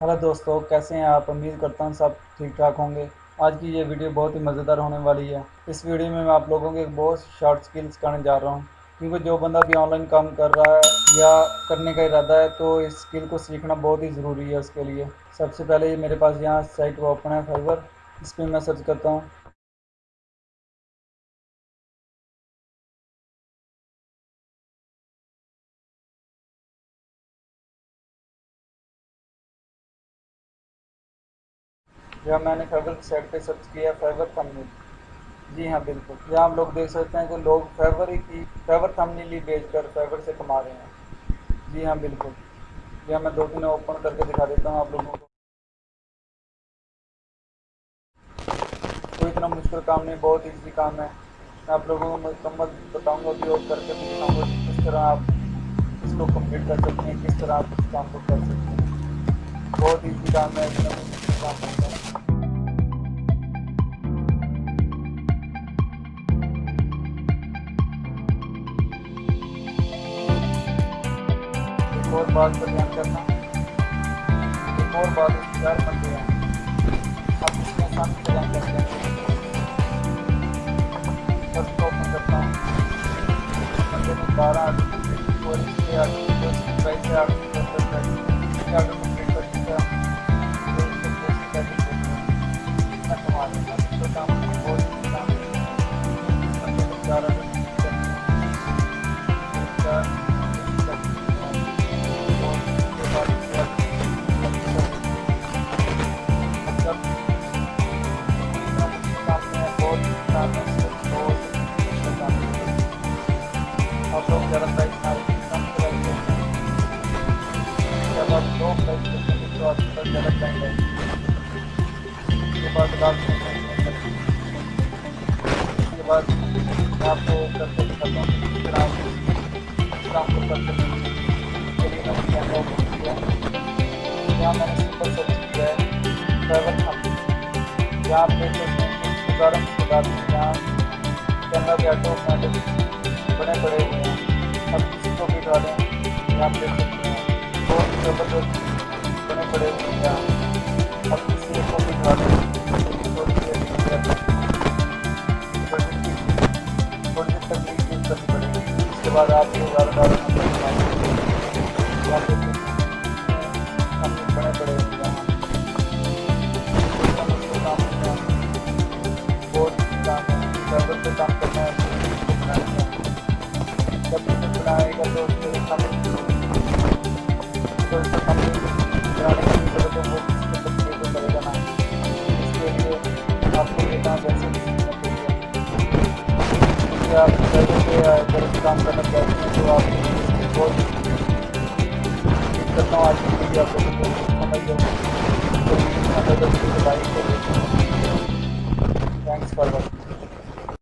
Hello دوستو، کیسے ہیں آپ؟ امید کرتا ہوں سب ٹھیک ٹھاک ہوں گے۔ آج کی یہ ویڈیو بہت ہی مزیدار ہونے والی ہے۔ اس ویڈیو میں میں آپ لوگوں کے بہت شارٹ سکلز کرنے جا رہا ہوں۔ کیونکہ جو بندہ بھی آن لائن کام کر رہا ہے یا کرنے کا ارادہ ہے، تو اس سکل کو سیکھنا بہت ہی ضروری ہے اس کے لیے۔ سب سے پہلے میرے پاس یہاں سائٹ اوپن ہے، فائبر۔ اس پہ میں سرچ کرتا ہوں۔ جب میں نے فیور کی سائٹ پہ سرچ کیا، فیور تھمنیل جی ہاں بالکل۔ یہاں ہم لوگ دیکھ سکتے ہیں کہ لوگ فیور کی، فیور تھمنیل ہی بیچ کر فیور سے کما رہے ہیں۔ جی ہاں بالکل۔ جی ہاں میں دو تین اوپن کر کے دکھا دیتا ہوں آپ لوگوں کو۔ کوئی اتنا مشکل کام نہیں، بہت ایزی کام ہے۔ میں آپ لوگوں کو مکمل بتاؤں گا کہ کر کے دکھاؤں گا کس طرح آپ اس کو کمپلیٹ کر سکتے ہیں، کس طرح آپ اس کام کو کر سکتے ہیں۔ بہت ایزی کام ہے، اتنا مشکل کام ہے۔ ایک اور بات پر دھیان کرنا۔ ایک اور بات اختیار بنتے ہیں آپ اس میں آسان سے کرتے ہیں۔ کو اوپن کرتا ہوں۔ بندے میں بارہ آرٹیکل اور اس کے آرٹیکل سے آرٹیکل اس کے کمپلیٹ کر اس میں کما ہوں تو کام بہت ہی کام بندے میں بڑے بڑے ہوئے ہیں اب کسی کو بھی ڈالیں یہاں آپ دیکھ سکتے ہیں بہت زبردست بڑے بڑے ہوئے ہیں بعد آپ کو زیادہ ڈالنا ہم بڑے بڑے ہوئے کام ڈرائیور پہ کام کرنا ہے جب اسے بنائے گا تو اس کے تو ڈرائیور پہ اگر کام کرنا چاہتے ہیں تو آپ بہت کرتا ہوں آج کی ویڈیو آپ لوگوں کو سمجھ جائے تو تھینکس فار واچنگ